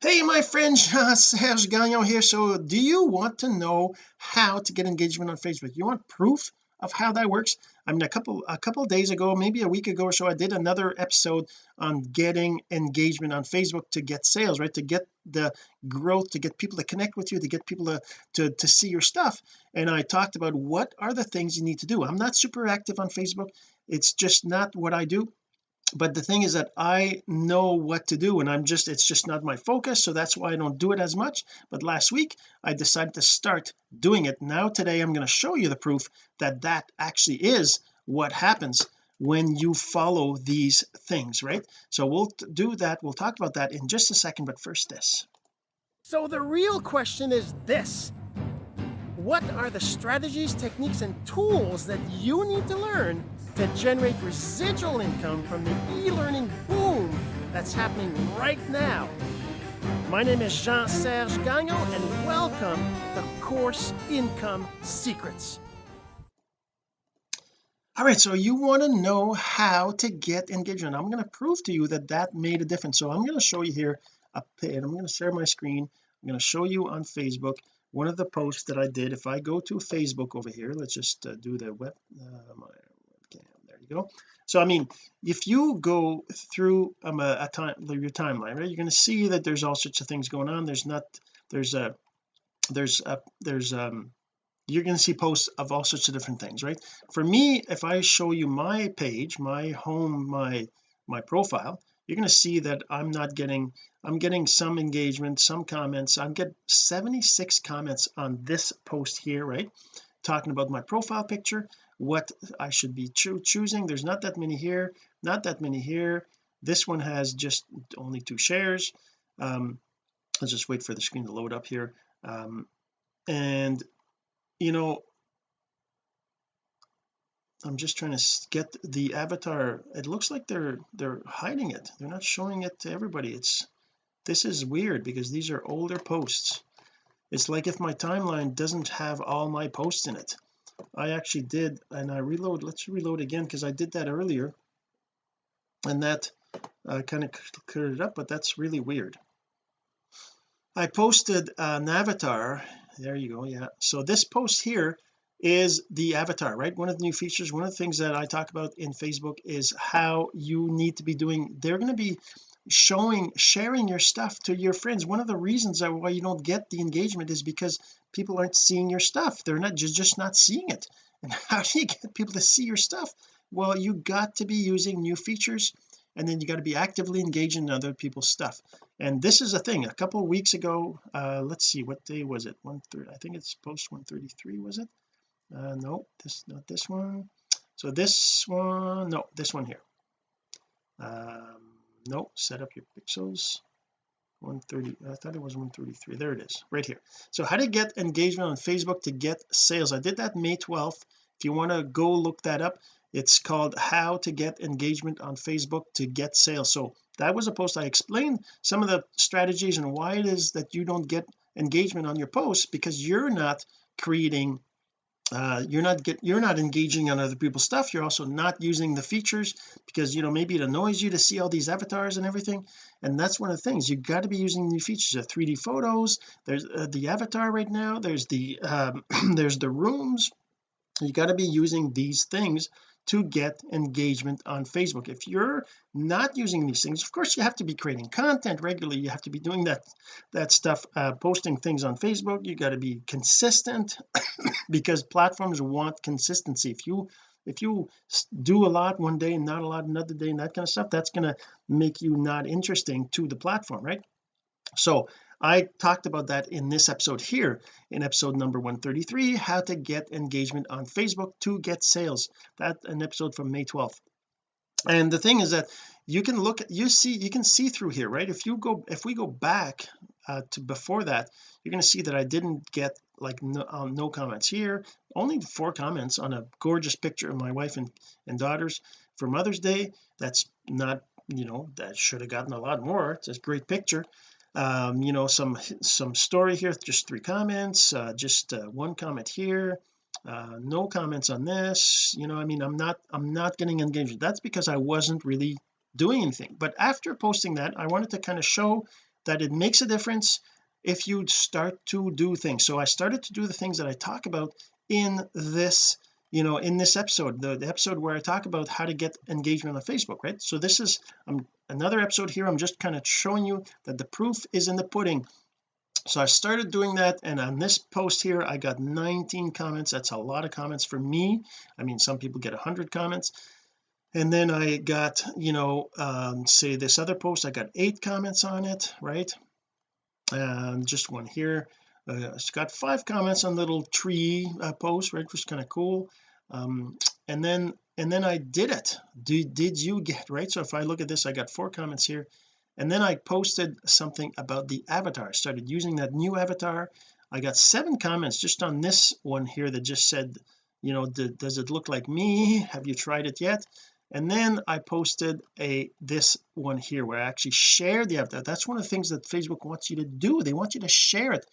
hey my friend Serge Gagnon here. So do you want to know how to get engagement on Facebook? You want proof of how that works? I mean a couple a couple days ago maybe a week ago or so I did another episode on getting engagement on Facebook to get sales right? To get the growth to get people to connect with you to get people to to, to see your stuff. And I talked about what are the things you need to do. I'm not super active on Facebook. It's just not what I do but the thing is that I know what to do and I'm just it's just not my focus so that's why I don't do it as much. But last week I decided to start doing it. Now today I'm going to show you the proof that that actually is what happens when you follow these things right? So we'll do that. We'll talk about that in just a second but first this. So the real question is this. What are the strategies techniques and tools that you need to learn to generate residual income from the e-learning boom that's happening right now. My name is Jean-Serge Gagnon and welcome to Course Income Secrets. All right, so you want to know how to get engagement. I'm going to prove to you that that made a difference. So I'm going to show you here a page. I'm going to share my screen. I'm going to show you on Facebook one of the posts that I did. If I go to Facebook over here, let's just uh, do the web, uh, my you so I mean if you go through um, a, a time your timeline right you're going to see that there's all sorts of things going on. There's not there's a there's a there's um you're going to see posts of all sorts of different things right? For me if I show you my page my home my my profile you're going to see that I'm not getting I'm getting some engagement some comments. I'm get 76 comments on this post here right talking about my profile picture what I should be cho choosing. There's not that many here not that many here. This one has just only two shares. Um let's just wait for the screen to load up here. Um and you know I'm just trying to get the avatar. It looks like they're they're hiding it. They're not showing it to everybody. It's this is weird because these are older posts it's like if my timeline doesn't have all my posts in it. I actually did and I reload let's reload again because I did that earlier. And that uh, kind of cleared it up but that's really weird. I posted an avatar. There you go yeah. So this post here is the avatar right? One of the new features one of the things that I talk about in Facebook is how you need to be doing they're going to be showing sharing your stuff to your friends. One of the reasons why you don't get the engagement is because people aren't seeing your stuff. They're not just just not seeing it. And how do you get people to see your stuff? Well you got to be using new features and then you got to be actively engaging in other people's stuff. And this is a thing. A couple of weeks ago uh let's see what day was it? One third I think it's post 133 was it? Uh no this not this one. So this one no this one here. Um no set up your pixels. 130 I thought it was 133 there it is right here. So how to get engagement on Facebook to get sales? I did that May 12th if you want to go look that up it's called how to get engagement on Facebook to get sales. So that was a post. I explained some of the strategies and why it is that you don't get engagement on your posts because you're not creating uh, you're not get you're not engaging on other people's stuff. You're also not using the features because you know maybe it annoys you to see all these avatars and everything. And that's one of the things. You've got to be using new features. Of 3d photos. There's uh, the avatar right now. There's the um, there's the rooms you got to be using these things to get engagement on Facebook. If you're not using these things of course you have to be creating content regularly. You have to be doing that that stuff uh, posting things on Facebook. You got to be consistent because platforms want consistency. If you if you do a lot one day and not a lot another day and that kind of stuff that's going to make you not interesting to the platform right? So I talked about that in this episode here in episode number 133 how to get engagement on Facebook to get sales. That an episode from May 12th and the thing is that you can look you see you can see through here right? If you go if we go back uh, to before that you're going to see that I didn't get like no, um, no comments here. Only four comments on a gorgeous picture of my wife and, and daughters for Mother's Day. That's not you know that should have gotten a lot more. It's a great picture um you know some some story here just three comments uh, just uh, one comment here uh, no comments on this you know I mean I'm not I'm not getting engaged. That's because I wasn't really doing anything. But after posting that I wanted to kind of show that it makes a difference if you start to do things. So I started to do the things that I talk about in this you know in this episode the, the episode where I talk about how to get engagement on Facebook right? So this is um, another episode here. I'm just kind of showing you that the proof is in the pudding. So I started doing that and on this post here I got 19 comments. That's a lot of comments for me. I mean some people get 100 comments. And then I got you know um, say this other post I got eight comments on it right? And just one here uh, it's got five comments on little tree uh, post right which is kind of cool. Um, and then and then I did it. Did, did you get right? So if I look at this I got four comments here. And then I posted something about the avatar. Started using that new avatar. I got seven comments just on this one here that just said you know does it look like me? Have you tried it yet and then I posted a this one here where I actually shared the avatar that's one of the things that Facebook wants you to do. They want you to share it.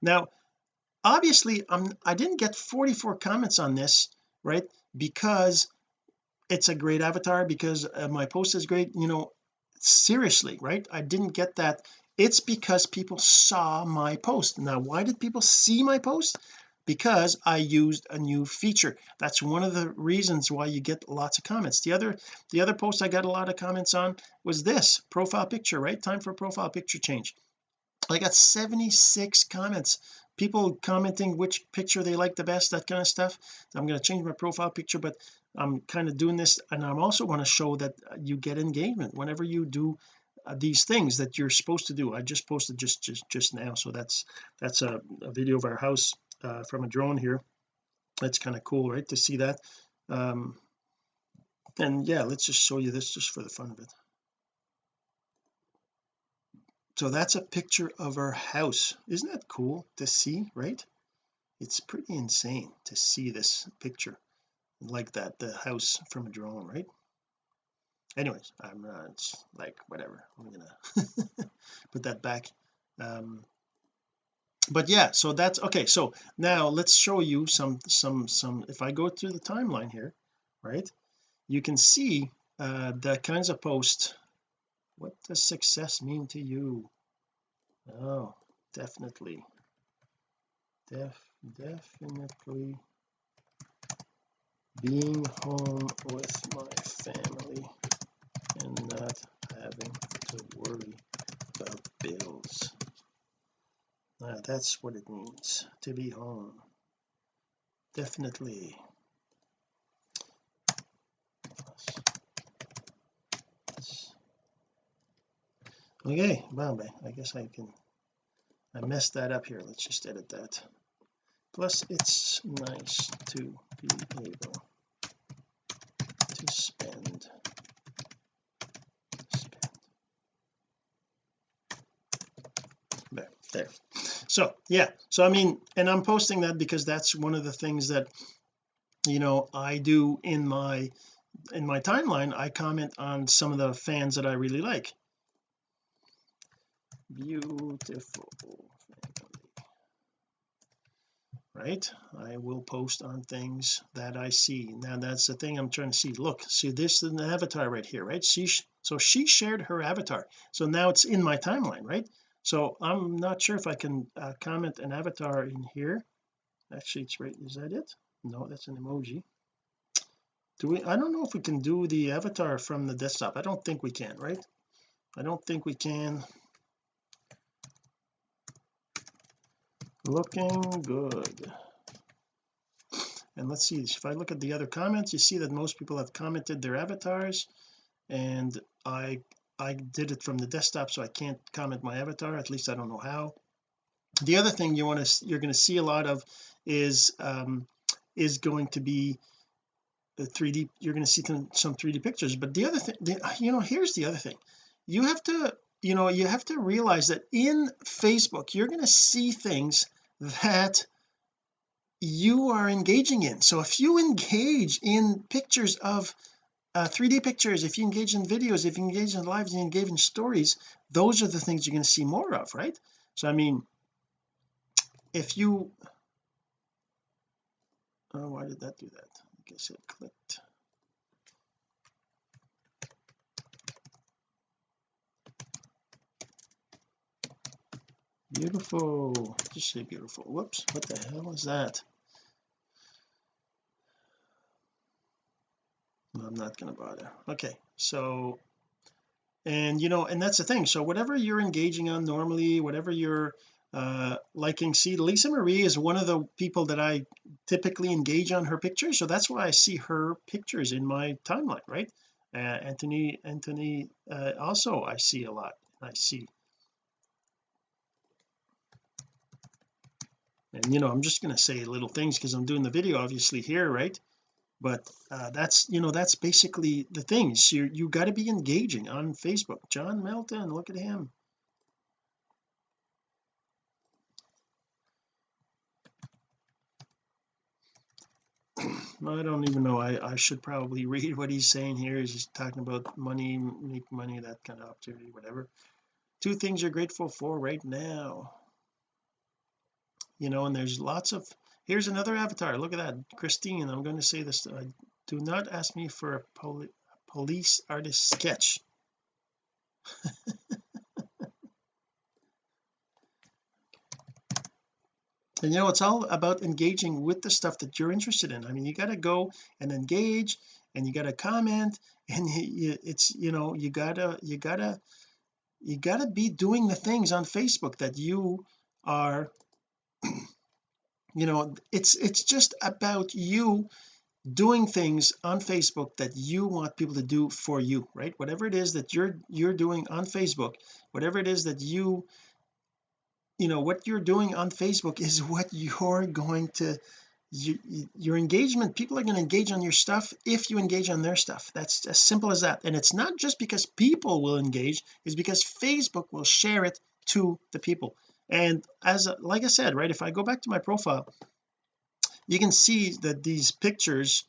Now obviously I'm I didn't get 44 comments on this right because it's a great avatar because uh, my post is great you know seriously right? I didn't get that. It's because people saw my post. Now why did people see my post because I used a new feature. That's one of the reasons why you get lots of comments. The other the other post I got a lot of comments on was this profile picture right? Time for profile picture change. I got 76 comments. People commenting which picture they like the best that kind of stuff I'm going to change my profile picture but I'm kind of doing this and I'm also want to show that you get engagement whenever you do uh, these things that you're supposed to do. I just posted just just just now so that's that's a, a video of our house uh, from a drone here. That's kind of cool right to see that. Um and yeah let's just show you this just for the fun of it. So that's a picture of our house. Isn't that cool to see right? It's pretty insane to see this picture like that the house from a drone right? Anyways I'm not it's like whatever I'm gonna put that back. Um but yeah so that's okay so now let's show you some some some if I go through the timeline here right you can see uh the kinds of posts. What does success mean to you? Oh definitely. Def definitely being home with my family and not having to worry about bills uh, that's what it means to be home. Definitely. Okay well I guess I can I messed that up here. Let's just edit that. Plus it's nice to be able to spend. There there so yeah. So I mean and I'm posting that because that's one of the things that you know I do in my in my timeline. I comment on some of the fans that I really like. Beautiful. Right? I will post on things that I see. Now that's the thing I'm trying to see. Look see this is an avatar right here right? She so she shared her avatar. So now it's in my timeline right so I'm not sure if I can uh, comment an avatar in here. Actually it's right is that it? No that's an emoji. Do we I don't know if we can do the avatar from the desktop. I don't think we can right? I don't think we can. Looking good. And let's see if I look at the other comments you see that most people have commented their avatars and I I did it from the desktop so I can't comment my avatar at least I don't know how. The other thing you want to you're going to see a lot of is um is going to be the 3d you're going to see some 3d pictures but the other thing you know here's the other thing. You have to you know you have to realize that in Facebook you're going to see things that you are engaging in. So if you engage in pictures of uh, 3d pictures if you engage in videos if you engage in lives and you engage in stories those are the things you're going to see more of right? So I mean if you oh why did that do that? I guess it clicked. Beautiful. Just say beautiful. Whoops what the hell is that I'm not gonna bother. Okay so and you know and that's the thing. So whatever you're engaging on normally whatever you're uh liking see Lisa Marie is one of the people that I typically engage on her pictures. So that's why I see her pictures in my timeline right? Uh, Anthony Anthony uh, also I see a lot. I see. And you know I'm just going to say little things because I'm doing the video obviously here right but uh, that's you know that's basically the things you you got to be engaging on Facebook. John Melton look at him. I don't even know. I, I should probably read what he's saying here. He's talking about money make money that kind of opportunity whatever. Two things you're grateful for right now. You know and there's lots of here's another avatar. Look at that. Christine I'm going to say this uh, do not ask me for a poli police artist sketch. And you know it's all about engaging with the stuff that you're interested in. I mean you got to go and engage and you got to comment and you, it's you know you gotta you gotta you gotta be doing the things on Facebook that you are you know it's it's just about you doing things on Facebook that you want people to do for you right? Whatever it is that you're you're doing on Facebook whatever it is that you you know what you're doing on Facebook is what you're going to you, your engagement people are going to engage on your stuff if you engage on their stuff. That's as simple as that. And it's not just because people will engage it's because Facebook will share it to the people and as like I said right if I go back to my profile you can see that these pictures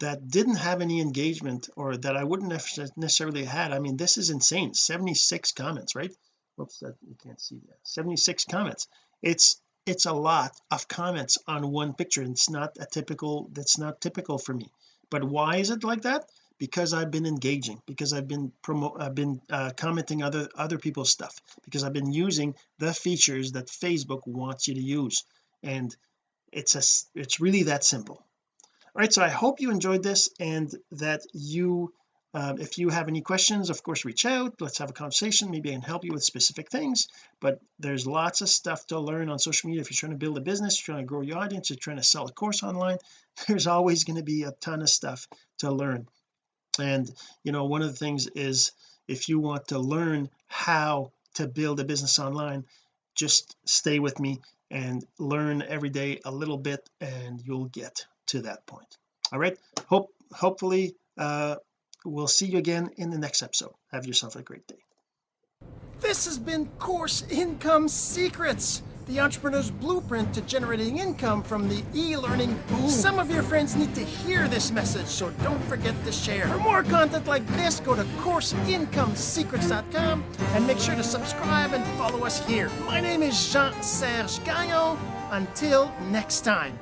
that didn't have any engagement or that I wouldn't have necessarily had I mean this is insane. 76 comments right? Whoops that you can't see that. 76 comments. It's it's a lot of comments on one picture. And it's not a typical that's not typical for me. But why is it like that because I've been engaging because I've been promote I've been uh, commenting other other people's stuff because I've been using the features that Facebook wants you to use. And it's a it's really that simple. All right so I hope you enjoyed this and that you um, if you have any questions of course reach out. Let's have a conversation maybe I can help you with specific things. But there's lots of stuff to learn on social media. If you're trying to build a business you're trying to grow your audience you're trying to sell a course online there's always going to be a ton of stuff to learn and you know one of the things is if you want to learn how to build a business online just stay with me and learn every day a little bit and you'll get to that point. All right? Hope hopefully uh we'll see you again in the next episode. Have yourself a great day. This has been course income secrets the entrepreneur's blueprint to generating income from the e-learning boom. Some of your friends need to hear this message, so don't forget to share. For more content like this, go to CourseIncomeSecrets.com and make sure to subscribe and follow us here. My name is Jean-Serge Gagnon. Until next time.